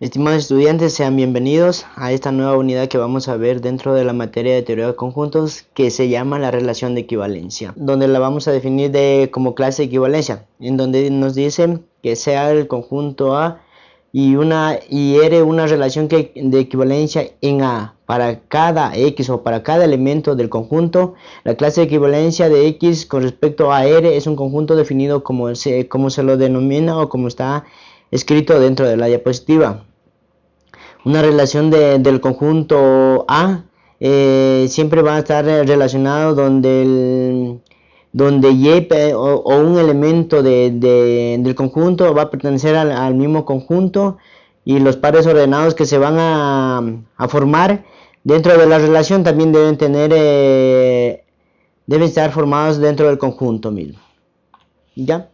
Estimados estudiantes, sean bienvenidos a esta nueva unidad que vamos a ver dentro de la materia de teoría de conjuntos que se llama la relación de equivalencia, donde la vamos a definir de, como clase de equivalencia, en donde nos dicen que sea el conjunto A y, una, y R una relación que, de equivalencia en A para cada X o para cada elemento del conjunto. La clase de equivalencia de X con respecto a R es un conjunto definido como se, como se lo denomina o como está escrito dentro de la diapositiva. Una relación del conjunto A eh, siempre va a estar relacionado donde, el, donde Y o, un elemento del conjunto va a pertenecer al, mismo conjunto y los pares ordenados que se van a, formar dentro de la relación también deben tener eh, deben estar formados dentro del conjunto mismo. ¿Ya?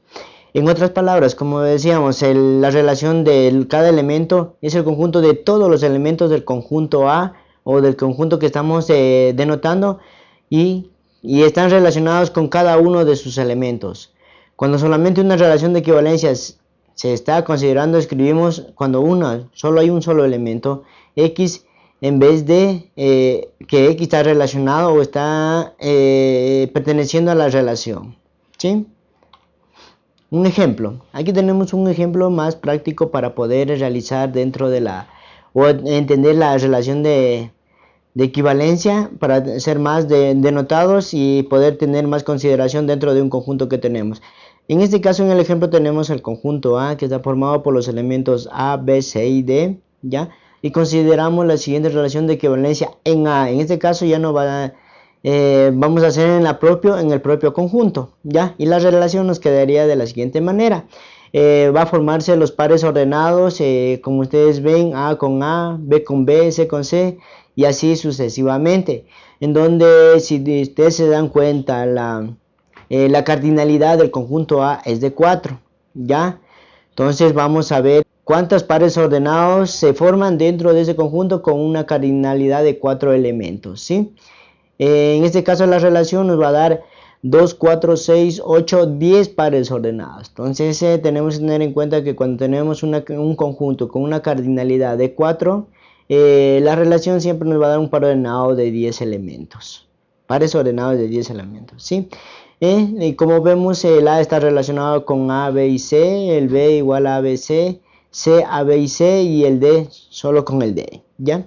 En otras palabras, como decíamos, la relación de cada elemento es el conjunto de todos los elementos del conjunto A o del conjunto que estamos eh, denotando y, están relacionados con cada uno de sus elementos. Cuando solamente una relación de equivalencia se está considerando, escribimos cuando una, solo hay un solo elemento, X, en vez de eh, que X está relacionado o está eh, perteneciendo a la relación. ¿Sí? Un ejemplo, aquí tenemos un ejemplo más práctico para poder realizar dentro de la o entender la relación de, equivalencia para ser más denotados y poder tener más consideración dentro de un conjunto que tenemos. En este caso, en el ejemplo tenemos el conjunto A que está formado por los elementos A, B, C y D, ¿ya? Y consideramos la siguiente relación de equivalencia en A. En este caso ya no va a eh, vamos a hacer en, propio, en el propio conjunto, ¿ya? Y la relación nos quedaría de la siguiente manera. Eh, va a formarse los pares ordenados, eh, como ustedes ven, A con A, B con B, C con C, y así sucesivamente. En donde, si ustedes se dan cuenta, la, la cardinalidad del conjunto A es de 4, ¿ya? Entonces vamos a ver cuántos pares ordenados se forman dentro de ese conjunto con una cardinalidad de 4 elementos, ¿sí? Eh, en este caso la relación nos va a dar 2, 4, 6, 8, 10 pares ordenados. Entonces eh, tenemos que tener en cuenta que cuando tenemos un conjunto con una cardinalidad de 4, eh, la relación siempre nos va a dar un par ordenado de 10 elementos. Pares ordenados de 10 elementos. ¿sí? y como vemos el A está relacionado con A, B y C, el B igual a A, B, C, C, A, B y C y el D solo con el D. ¿ya?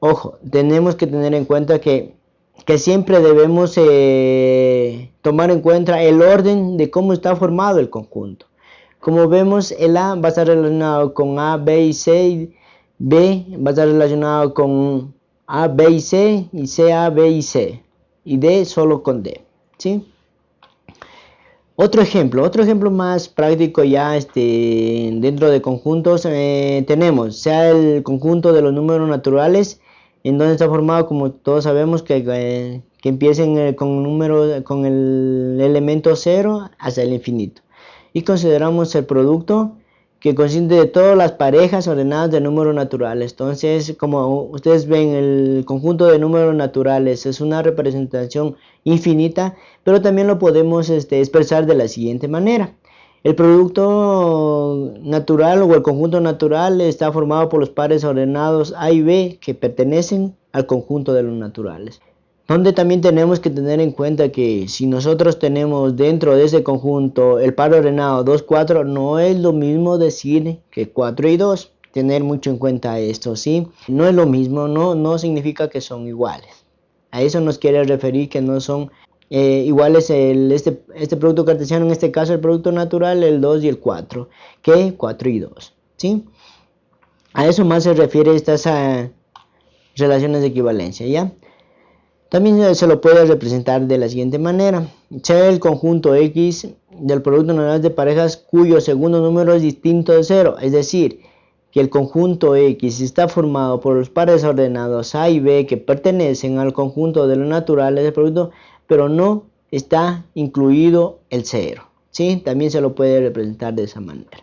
Ojo, tenemos que tener en cuenta que que siempre debemos eh, tomar en cuenta el orden de cómo está formado el conjunto. Como vemos, el A va a estar relacionado con A, B y C, B va a estar relacionado con A, B y C, y C, A, B y C, y D solo con D. ¿sí? Otro ejemplo, otro ejemplo más práctico ya este, dentro de conjuntos eh, tenemos, sea el conjunto de los números naturales en donde está formado como todos sabemos que, eh, que eh, con número con el elemento 0 hasta el infinito. Y consideramos el producto que consiste de todas las parejas ordenadas de números naturales. Entonces como ustedes ven el conjunto de números naturales es una representación infinita pero también lo podemos este, expresar de la siguiente manera el producto natural o el conjunto natural está formado por los pares ordenados A y B que pertenecen al conjunto de los naturales. Donde también tenemos que tener en cuenta que si nosotros tenemos dentro de ese conjunto el par ordenado 2, 4, no es lo mismo decir que 4 y 2. Tener mucho en cuenta esto, ¿sí? No es lo mismo, no, no significa que son iguales. A eso nos quiere referir que no son eh, igual es el, este, este producto cartesiano, en este caso el producto natural, el 2 y el 4, que 4 y 2. ¿sí? A eso más se refiere estas uh, relaciones de equivalencia. ¿ya? También se lo puede representar de la siguiente manera. Sea el conjunto X del producto natural de parejas cuyo segundo número es distinto de 0. Es decir, que el conjunto X está formado por los pares ordenados A y B que pertenecen al conjunto de los naturales del producto pero no está incluido el cero. ¿sí? También se lo puede representar de esa manera.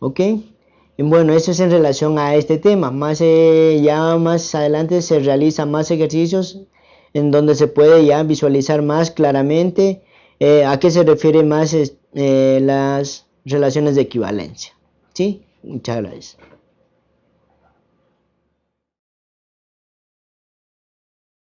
¿Ok? Y bueno, eso es en relación a este tema. Más, eh, ya más adelante se realizan más ejercicios en donde se puede ya visualizar más claramente eh, a qué se refieren más eh, las relaciones de equivalencia. ¿sí? Muchas gracias.